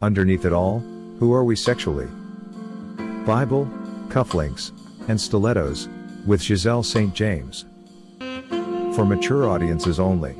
Underneath it all, who are we sexually? Bible, cufflinks, and stilettos, with Giselle St. James. For mature audiences only.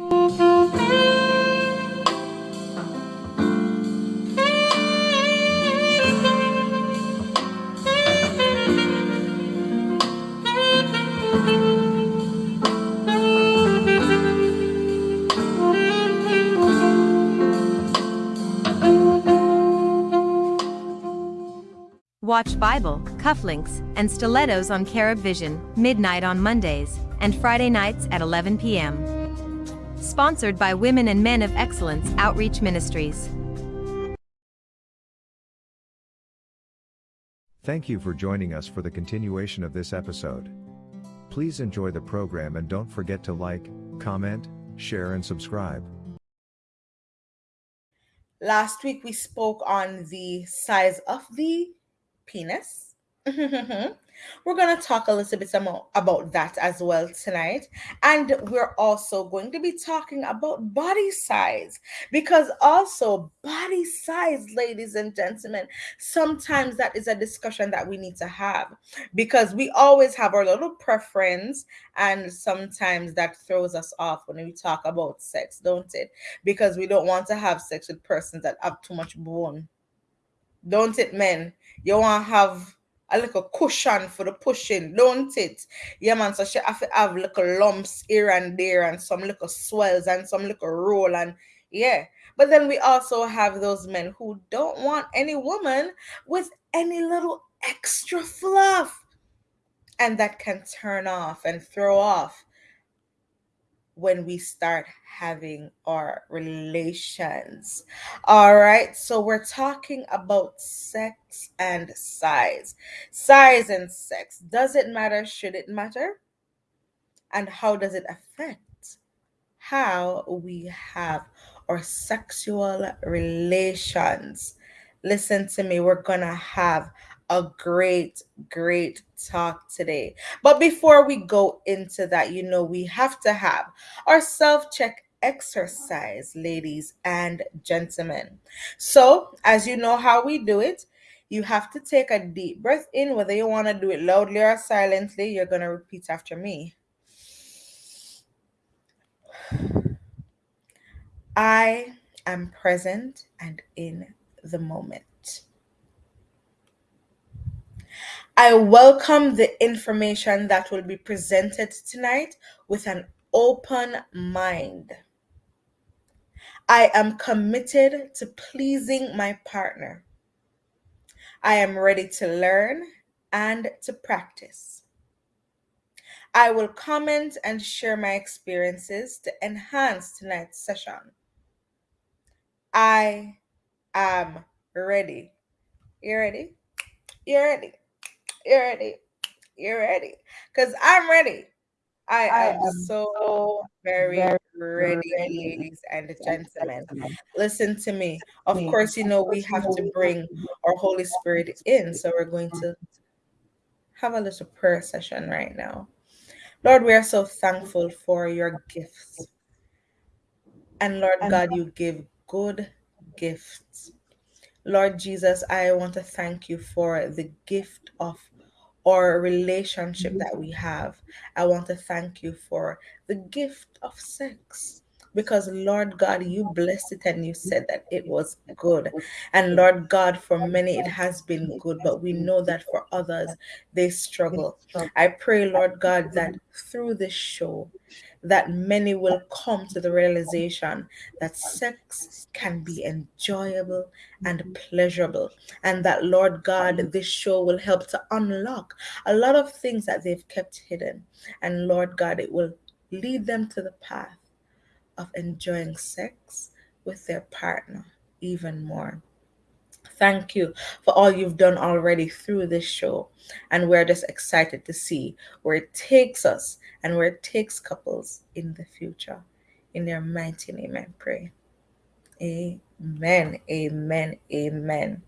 Watch Bible, cufflinks, and stilettos on Carib Vision, midnight on Mondays, and Friday nights at 11 p.m. Sponsored by Women and Men of Excellence Outreach Ministries. Thank you for joining us for the continuation of this episode. Please enjoy the program and don't forget to like, comment, share, and subscribe. Last week we spoke on the size of the penis. Mm-hmm. we're going to talk a little bit more about that as well tonight. And we're also going to be talking about body size because, also, body size, ladies and gentlemen, sometimes that is a discussion that we need to have because we always have our little preference, and sometimes that throws us off when we talk about sex, don't it? Because we don't want to have sex with persons that have too much bone. Don't it, men? You want to have a little cushion for the pushing, don't it? Yeah, man. So she have to have little lumps here and there and some little swells and some little roll and yeah. But then we also have those men who don't want any woman with any little extra fluff. And that can turn off and throw off when we start having our relations. All right, so we're talking about sex and size. Size and sex. Does it matter? Should it matter? And how does it affect how we have our sexual relations? Listen to me, we're gonna have a great, great talk today. But before we go into that, you know, we have to have our self check exercise, ladies and gentlemen. So, as you know how we do it, you have to take a deep breath in, whether you want to do it loudly or silently. You're going to repeat after me. I am present and in the moment. I welcome the information that will be presented tonight with an open mind. I am committed to pleasing my partner. I am ready to learn and to practice. I will comment and share my experiences to enhance tonight's session. I am ready. You ready? You ready? You're ready. You're ready. Because I'm ready. I, I am, am so very, very ready, ready, ladies and gentlemen. Listen to me. Of course, you know, we have to bring our Holy Spirit in. So we're going to have a little prayer session right now. Lord, we are so thankful for your gifts. And Lord God, you give good gifts. Lord Jesus, I want to thank you for the gift of our relationship mm-hmm. that we have. I want to thank you for the gift of sex because Lord God, you blessed it and you said that it was good. And Lord God, for many it has been good, but we know that for others they struggle. I pray, Lord God, that through this show, that many will come to the realization that sex can be enjoyable and pleasurable. And that, Lord God, this show will help to unlock a lot of things that they've kept hidden. And Lord God, it will lead them to the path of enjoying sex with their partner even more. Thank you for all you've done already through this show. And we're just excited to see where it takes us and where it takes couples in the future. In their mighty name, I pray. Amen. Amen. Amen.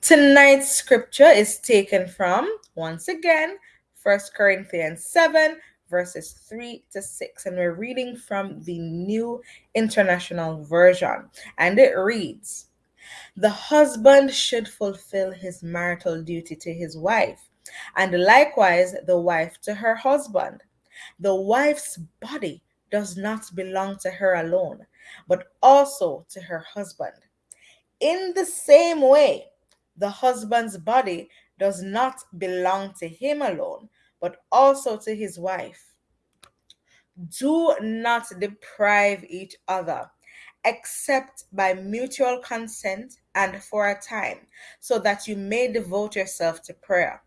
Tonight's scripture is taken from, once again, First Corinthians 7, verses 3 to 6. And we're reading from the New International Version. And it reads, The husband should fulfill his marital duty to his wife, and likewise the wife to her husband. The wife's body does not belong to her alone, but also to her husband. In the same way, the husband's body does not belong to him alone, but also to his wife. Do not deprive each other, except by mutual consent and for a time, so that you may devote yourself to prayer.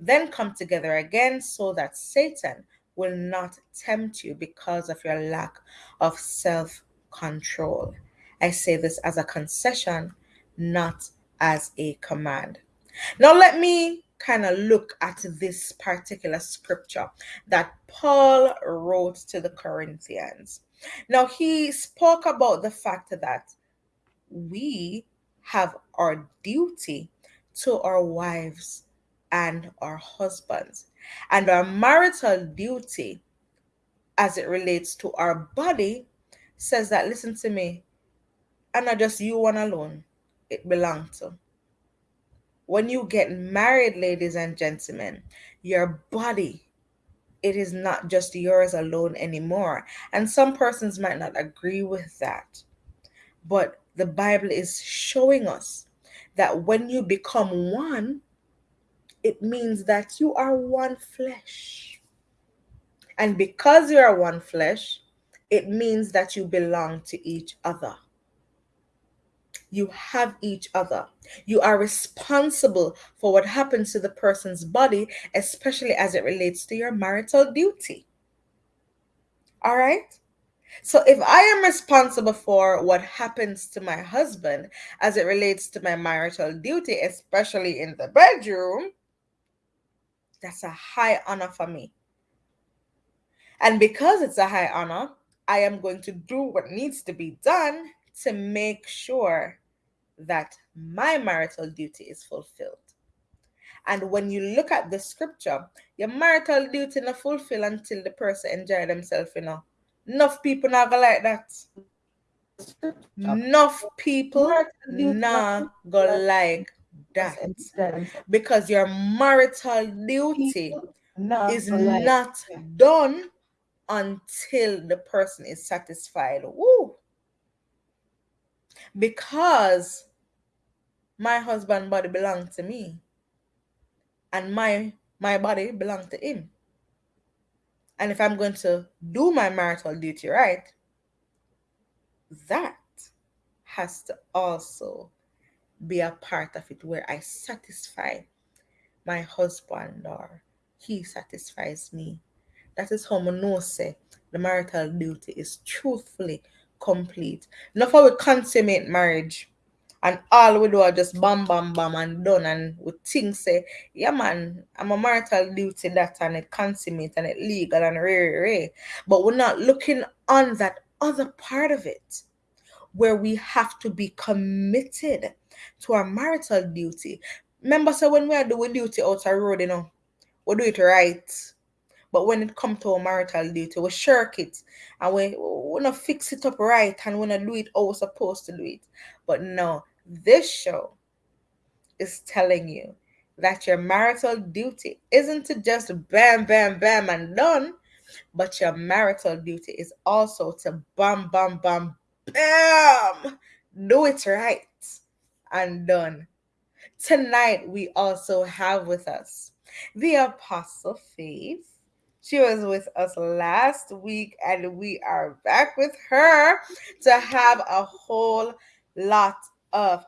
Then come together again, so that Satan will not tempt you because of your lack of self control. I say this as a concession, not as a command. Now, let me kind of look at this particular scripture that Paul wrote to the Corinthians. Now, he spoke about the fact that we have our duty to our wives and our husbands, and our marital duty as it relates to our body says that, listen to me, and not just you one alone, it belongs to. When you get married, ladies and gentlemen, your body it is not just yours alone anymore. And some persons might not agree with that. But the Bible is showing us that when you become one, it means that you are one flesh. And because you are one flesh, it means that you belong to each other you have each other. You are responsible for what happens to the person's body, especially as it relates to your marital duty. All right? So if I am responsible for what happens to my husband as it relates to my marital duty, especially in the bedroom, that's a high honor for me. And because it's a high honor, I am going to do what needs to be done to make sure that my marital duty is fulfilled. And when you look at the scripture, your marital duty not fulfill until the person enjoy themselves, you know. Enough people not go like that. Enough people not go like that. Because your marital duty is not done until the person is satisfied. Woo! Because my husband body belonged to me and my my body belonged to him. And if i'm going to do my marital duty right that has to also be a part of it where i satisfy my husband or he satisfies me. That is how say the marital duty is truthfully complete. Not for we consummate marriage and all we do are just bam bam bam and done and we think say, yeah man, I'm a marital duty that and it consummate and it legal and rare rare. But we're not looking on that other part of it where we have to be committed to our marital duty. Remember, so when we are doing duty out the road, you know, we do it right but when it comes to our marital duty, we shirk it and we wanna fix it up right and not do it how we're supposed to do it. But no, this show is telling you that your marital duty isn't to just bam, bam, bam and done, but your marital duty is also to bam, bam, bam, bam, do it right and done. Tonight, we also have with us the Apostle Faith she was with us last week, and we are back with her to have a whole lot of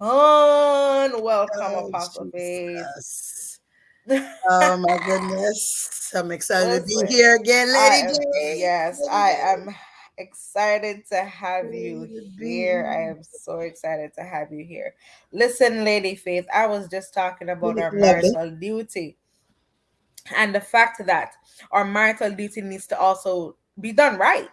fun. Welcome, oh, Apostle Faith. oh my goodness. I'm excited to be here again, Lady am, Yes, I am excited to have you here. I am so excited to have you here. Listen, Lady Faith, I was just talking about our marital duty and the fact that our marital duty needs to also be done right.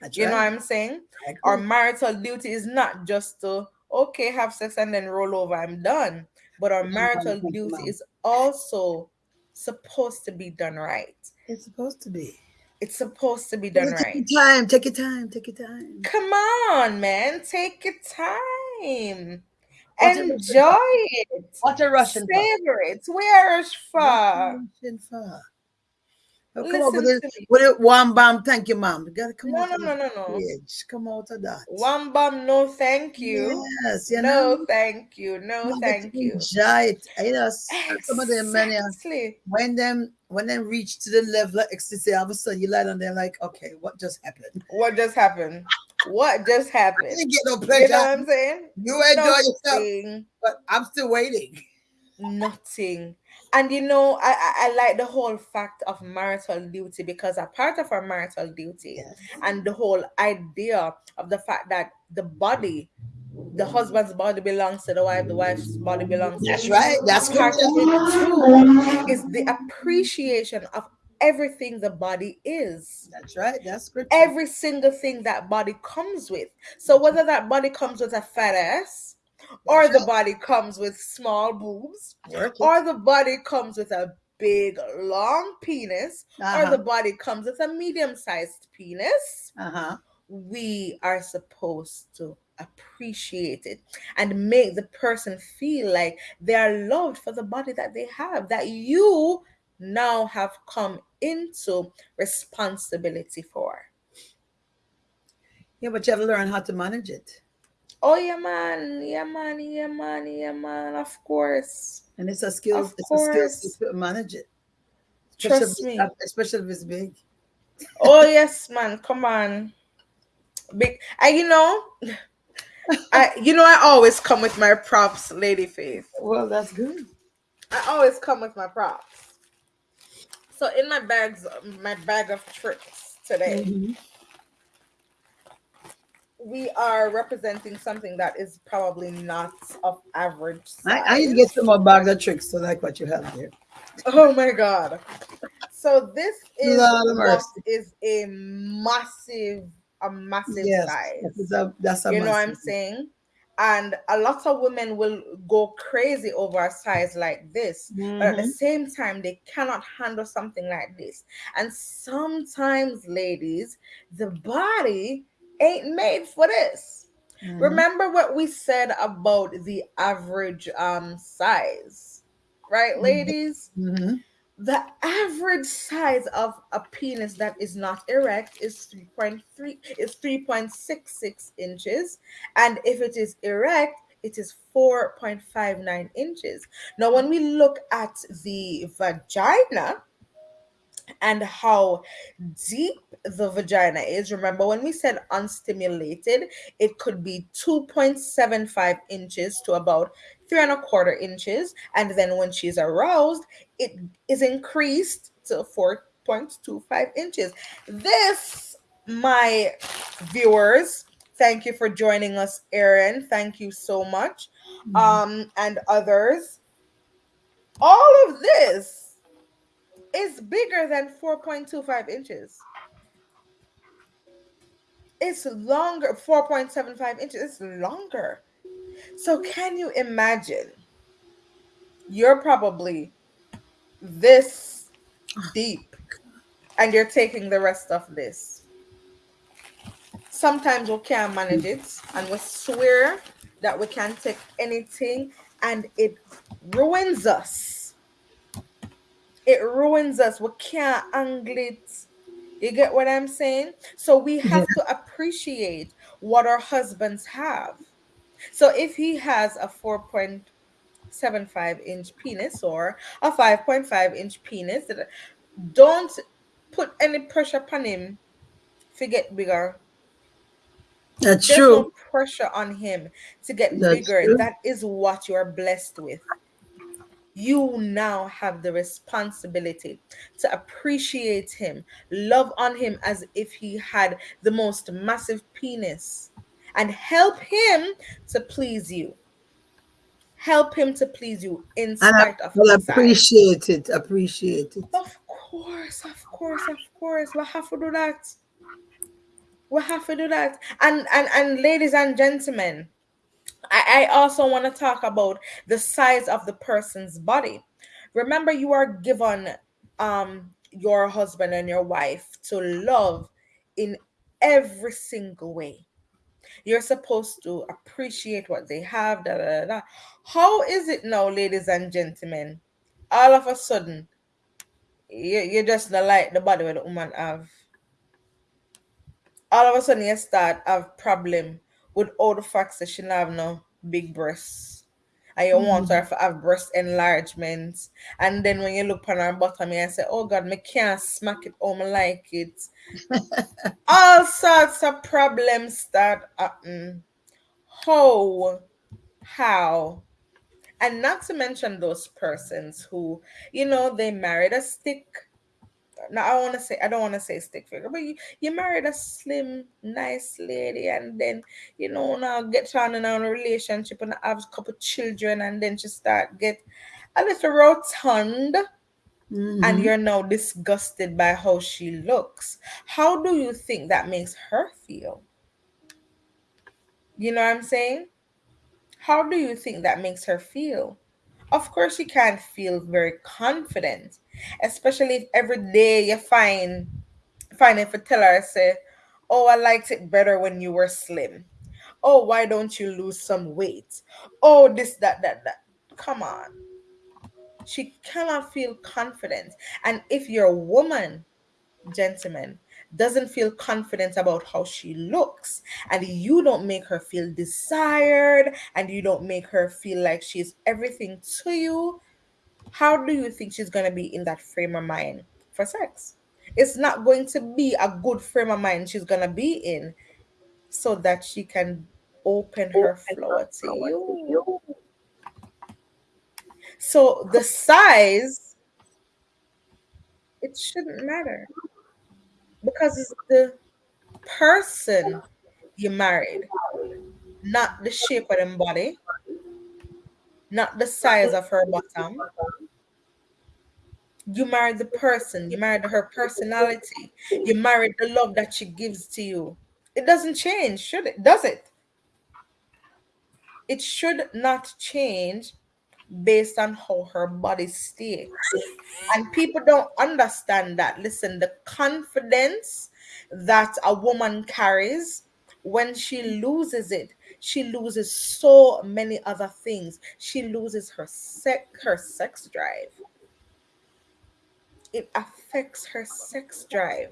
That's you right. know what I'm saying? Our marital duty is not just to okay have sex and then roll over. I'm done. But our marital duty is also supposed to be done right. It's supposed to be. It's supposed to be done take right. Your time. Take your time. Take your time. Come on, man. Take your time. What Enjoy it. What a Russian for? Savor it. Where is What far? Russian for? Oh, come Listen on with to it. With it, one bam. Thank you, mom. You gotta come No, out no, of no, no, no. stage. Come out of that. One bum, no thank you. Yes, you know. No, thank you. No, you thank you. Enjoy it. You know, s- some of them many when them when them reach to the level of ecstasy, all of a sudden you lie down there like, okay, what just happened? What just happened? What just I happened? didn't get no You know what I'm saying? You enjoy yourself, but I'm still waiting. Nothing. And you know, I, I I like the whole fact of marital duty because a part of our marital duty Yes. and the whole idea of the fact that the body, the husband's body belongs to the wife, the wife's body belongs to That's right. That's part of it too is the appreciation of everything the body is. That's right. That's good. Every single thing that body comes with. So whether that body comes with a fat ass, or the body comes with small boobs, or the body comes with a big long penis, or the Uh-huh. body comes with a medium-sized penis, uh-huh. we are supposed to appreciate it and make the person feel like they are loved for the body that they have, that you now have come into responsibility for. Yeah, but you have to learn how to manage it. Oh yeah, man, yeah, man, yeah, man, yeah, man. Of course, And it's a skill, Of it's a skill course. to manage it. Trust especially, me. Especially if it's big. oh yes, man. Come on, big. And you know, I you know I always come with my props, Lady Faith. Well, that's good. I always come with my props. So in my bags, my bag of tricks today, Mhm. we are representing something that is probably not of average size. I, I need to get some more bags of tricks to like what you have there. Oh my god. So this is Lord what mercy. is a massive, a massive Yes, size. that's a, that's a You know what I'm massive- saying? And a lot of women will go crazy over a size like this. But at the Mhm. same time, they cannot handle something like this. And sometimes, ladies, the body ain't made for this. Mhm. Remember what we said about the average um size, right, Mhm. ladies? Mhm. The average size of a penis that is not erect is 3.3 is 3.66 inches, and if it is erect, it is 4.59 inches. Now, when we look at the vagina and how deep the vagina is, remember when we said unstimulated, it could be 2.75 inches to about three and a quarter inches, and then when she's aroused, it is increased to 4.25 inches. This, my viewers, thank you for joining us, Erin. Thank you so much. Um, and others. All of this is bigger than 4.25 inches. It's longer, 4.75 inches. It's longer. So, can you imagine? You're probably this deep and you're taking the rest of this. Sometimes we can't manage it and we swear that we can't take anything and it ruins us. It ruins us. We can't angle it. You get what I'm saying? So we have to appreciate what our husbands have. So if he has a 4.75 inch penis or a 5.5 inch penis, don't put any pressure upon him to get bigger. That's There's true. no pressure on him to get That's bigger. true. That is what you are blessed with. You now have the responsibility to appreciate him, love on him as if he had the most massive penis, and help him to please you. Help him to please you in And I of size. appreciate it. Appreciate it. Of course, of course, of course. We have to do that. We have to do that. And and and ladies and gentlemen, I, I also want to talk about the size of the person's body. Remember, you are given um your husband and your wife to love in every single way. You're supposed to appreciate what they have. Da, da, da, da. How is it now, ladies and gentlemen? All of a sudden, you, you just not like the body where the woman have. All of a sudden, you start have problem with all the facts that she have no big breasts. And you want her to mm. have breast enlargement. And then when you look on her bottom, you say, Oh God, me can't smack it home like it. All sorts of problems start happening. How? How? And not to mention those persons who, you know, they married a stick. Now I want to say I don't want to say stick figure, but you, you married a slim, nice lady, and then you know now get on in on a relationship and have a couple children, and then she start get a little rotund, and Mhm. you're now disgusted by how she looks. How do you think that makes her feel? You know what I'm saying? How do you think that makes her feel? Of course, she can't feel very confident, especially if every day you find find if a tell her say, "Oh, I liked it better when you were slim." Oh, why don't you lose some weight? Oh, this, that, that, that. Come on. She cannot feel confident. And if you're a woman, gentlemen, doesn't feel confident about how she looks, and you don't make her feel desired, and you don't make her feel like she's everything to you, how do you think she's going to be in that frame of mind for sex? It's not going to be a good frame of mind she's going to be in so that she can open her flower to you. So the size, it shouldn't matter because it's the person you married, not the shape of them body, not the size of her bottom. You married the person, you married her personality, you married the love that she gives to you. It doesn't change, should it? Does it? It should not change based on how her body stay. And people don't understand that. Listen, the confidence that a woman carries when she loses it, she loses so many other things. She loses her sex her sex drive. It affects her sex drive.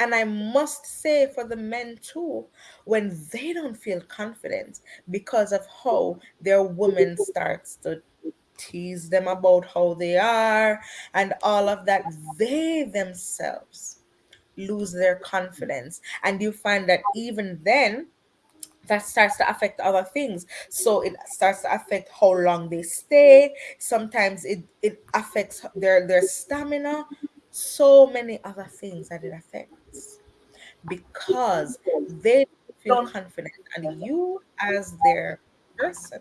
And I must say for the men too, when they don't feel confident because of how their woman starts to tease them about how they are and all of that, they themselves lose their confidence. And you find that even then, that starts to affect other things. So it starts to affect how long they stay. Sometimes it, it affects their, their stamina. So many other things that it affects because they feel confident and you as their person.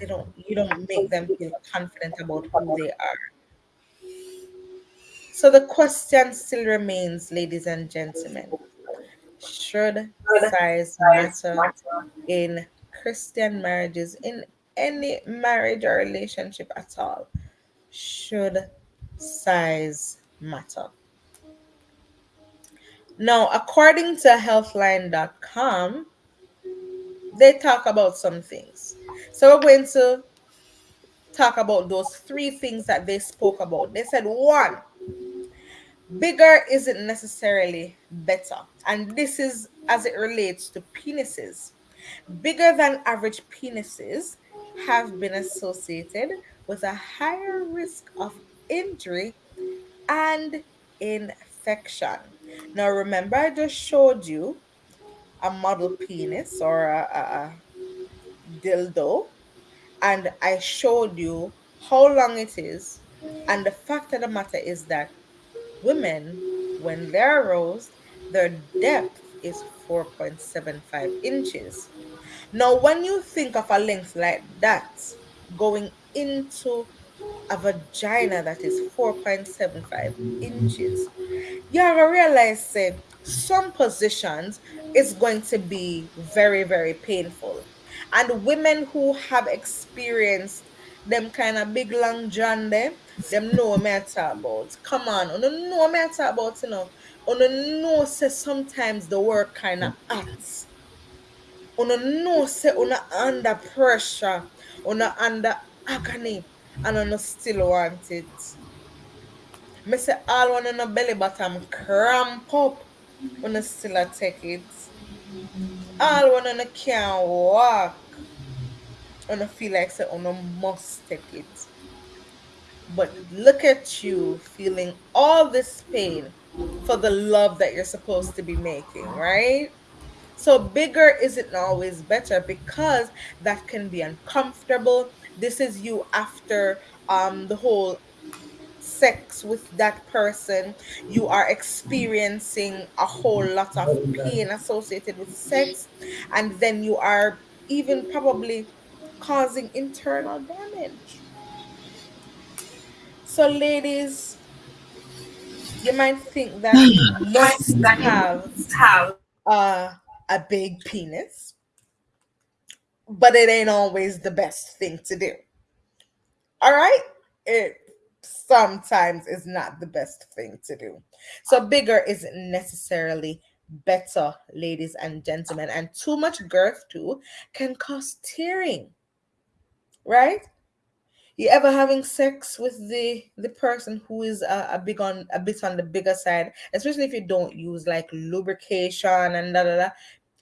They don't you don't make them feel confident about who they are. So the question still remains ladies and gentlemen should size matter? in christian marriages in any marriage or relationship at all? Should size matter now according to healthline.com they talk about some things. So we're going to talk about those three things that they spoke about. They said one, bigger isn't necessarily better. And this is as it relates to penises. Bigger than average penises have been associated with a higher risk of injury and infection. Now, remember, I just showed you a model penis or a, a, dildo, and I showed you how long it is. And the fact of the matter is that women, when they're aroused, their depth is 4.75 inches. Now, when you think of a length like that going into a vagina that is 4.75 inches, you have to realize say, some positions is going to be very, very painful. And women who have experienced them kind of big long john them, them know me I about. Come on, you know me about, you know. On a know say sometimes the work kind of acts. On a know say on under pressure, on under agony, and on a still want it. Me say all one on a belly bottom cramp up, on a still a take it. All one on a can't walk, on a feel like say on a must take it. But look at you feeling all this pain for the love that you're supposed to be making, right? So bigger isn't always better because that can be uncomfortable. This is you after um the whole sex with that person. You are experiencing a whole lot of pain associated with sex, and then you are even probably causing internal damage. So, ladies, you might think that you must have, have uh, a big penis, but it ain't always the best thing to do. All right? It sometimes is not the best thing to do. So, bigger isn't necessarily better, ladies and gentlemen, and too much girth too can cause tearing, right? you ever having sex with the the person who is a, a big on a bit on the bigger side especially if you don't use like lubrication and da, da, da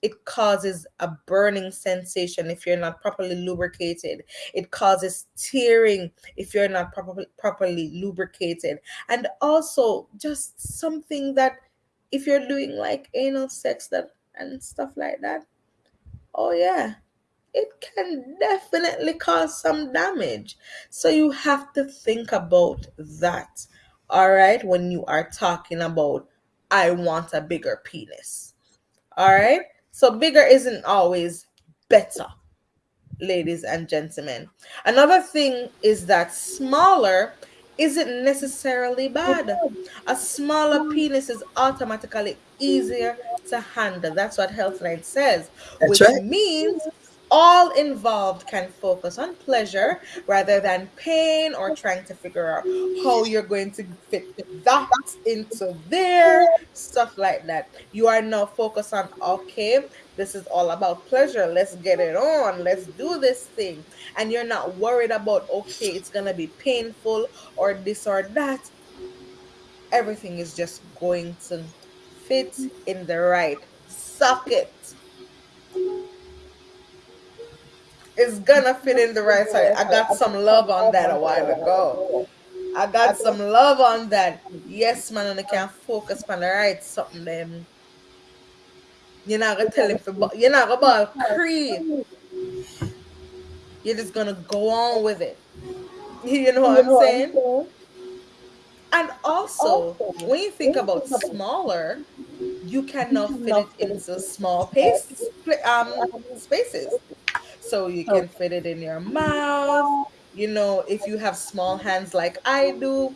it causes a burning sensation if you're not properly lubricated it causes tearing if you're not properly properly lubricated and also just something that if you're doing like anal sex that and stuff like that oh yeah it can definitely cause some damage. So you have to think about that. All right, when you are talking about, I want a bigger penis. All right, so bigger isn't always better, ladies and gentlemen. Another thing is that smaller isn't necessarily bad. A smaller penis is automatically easier to handle. That's what Healthline says, That's which right. means all involved can focus on pleasure rather than pain or trying to figure out how you're going to fit that into there, stuff like that. You are now focused on, okay, this is all about pleasure. Let's get it on. Let's do this thing. And you're not worried about, okay, it's going to be painful or this or that. Everything is just going to fit in the right socket it's gonna fit in the right side. I got some love on that a while ago. I got some love on that. Yes, man, and I can focus on the right something then. You're not gonna tell him for you're not gonna ball. You're just gonna go on with it. You know what I'm saying? And also, when you think about smaller, you cannot fit it into small pace, um, spaces. So you can fit it in your mouth. You know, if you have small hands like I do,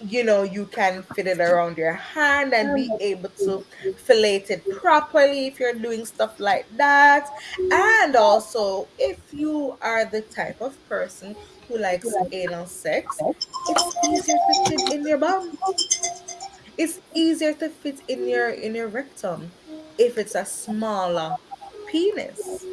you know, you can fit it around your hand and be able to fillet it properly if you're doing stuff like that. And also, if you are the type of person who likes anal sex, it's easier to fit in your bum. It's easier to fit in your in your rectum if it's a smaller penis.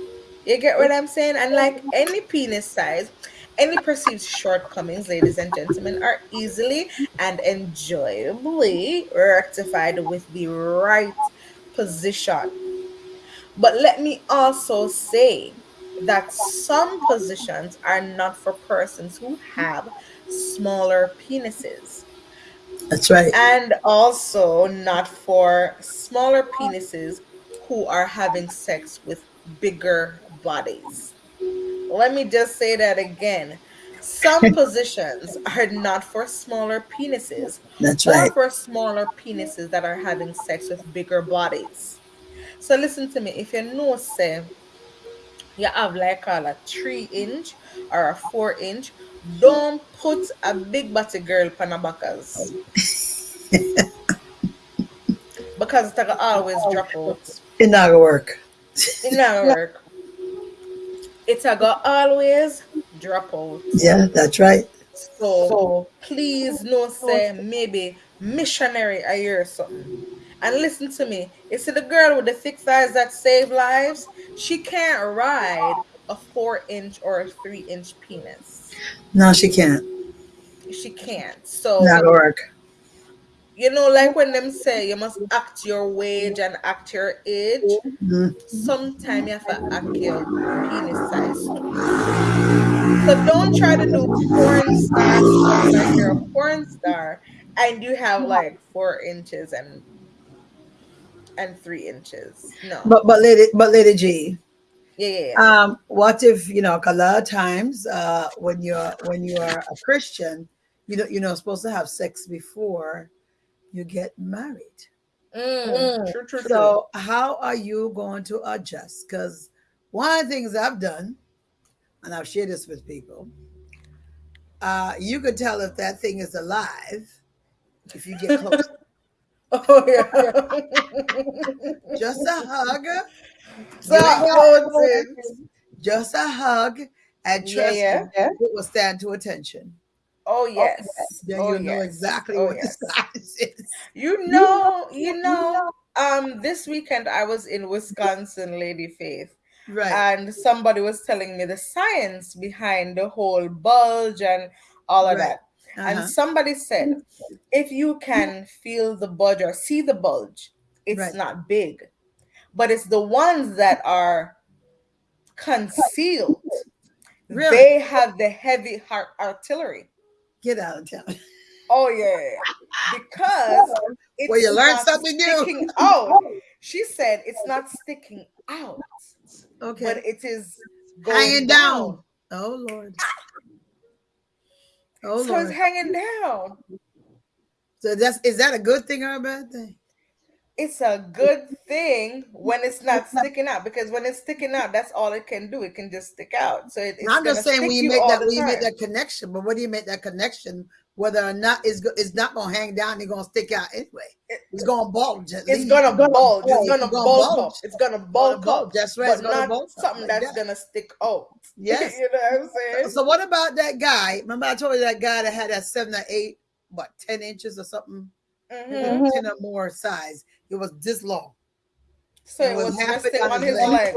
You get what I'm saying? And like any penis size, any perceived shortcomings, ladies and gentlemen, are easily and enjoyably rectified with the right position. But let me also say that some positions are not for persons who have smaller penises. That's right. And also not for smaller penises who are having sex with bigger bodies. Let me just say that again. Some positions are not for smaller penises. That's right. Or for smaller penises that are having sex with bigger bodies. So listen to me. If you know, say, you have like a three inch or a four inch, don't put a big body girl panabakas. because it's always drop out. It not work. It not work it's a go always drop out. Yeah, that's right. So, so please no say maybe missionary a year or something. And listen to me. It's the girl with the thick thighs that save lives. She can't ride a four inch or a three inch penis. No, she can't. She can't. So Not work. You know, like when them say you must act your wage and act your age. Mhm. Sometimes you have to act your penis size. So don't try to do porn star like you're a porn star and you have like four inches and and three inches. No. But but lady but lady G, yeah, yeah, yeah. um, what if you know? a lot of times, uh, when you're when you are a Christian, you know you're not supposed to have sex before you get married. Mm, true, true, true. So how are you going to adjust? Because one of the things I've done, and I've shared this with people, uh, you could tell if that thing is alive if you get close. oh yeah. just a hug, so just a hug, and Yeah, trust yeah. me, it will stand to attention. Oh yes. Then Oh, you'll know exactly Oh, what yes. the size is. You know, you know, um, this weekend I was in Wisconsin, Lady Faith, Right. and somebody was telling me the science behind the whole bulge and all of Right. that. Uh-huh. And somebody said, if you can feel the bulge or see the bulge, it's Right. not big, but it's the ones that are concealed. Really? They have the heavy heart artillery. Get out of town. Oh yeah, because it's Well, you learned not something new. Out. She said it's not sticking out, Okay. but it is going Hanging down. Oh Lord. Ah! Oh so Lord. it's hanging down. So that's is that a good thing or a bad thing? It's a good thing when it's not sticking out because when it's sticking out, that's all it can do. It can just stick out. So it, it's I'm just saying when you make that when you make that connection, but when do you make that connection? Whether or not it's it's not gonna hang down, it's gonna stick out anyway. It's gonna bulge. It's gonna bulge. It's gonna gonna bulk up. bulge. It's gonna bulge. up. That's right. But not bulge something like that's that. gonna stick out. Yes. you know what I'm saying? So what about that guy? Remember I told you that guy that had that seven or eight, what, ten inches or something, Mhm. ten or more size. It was this long. So It it was was on his leg.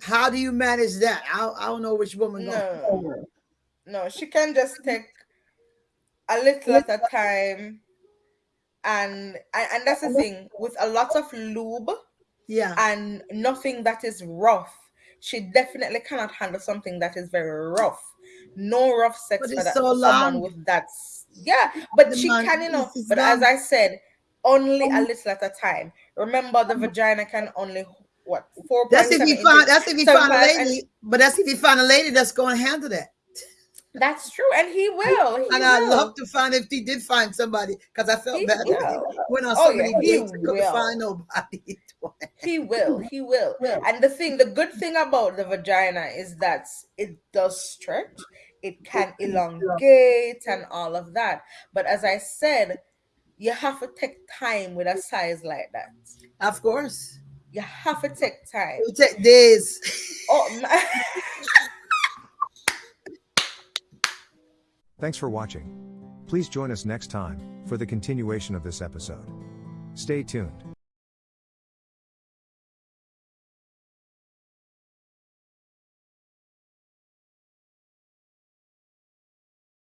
How do you manage that? I, I don't know which woman. No. No, she can just take a little at a time. And, and and that's the thing with a lot of lube Yeah. and nothing that is rough. She definitely cannot handle something that is very rough. No rough sex for, that, so for someone long. with that. Yeah, but The she man- can, you know. But as. I said, only um, a little at a time. Remember, the um, vagina can only what four. That's if you find. That's if you find a lady. But that's if you find a lady that's going to handle that. That's true, and he will. He And I'd love to find if he did find somebody because I felt He bad. will. he Went on Oh, yeah, many he dates, couldn't will. find nobody. He will. He will. And the thing, the good thing about the vagina is that it does stretch. It can elongate and all of that. But as I said, you have to take time with a size like that. of course, You have to take time. it would take days. Oh, man. Thanks for watching. Please join us next time for the continuation of this episode. Stay tuned.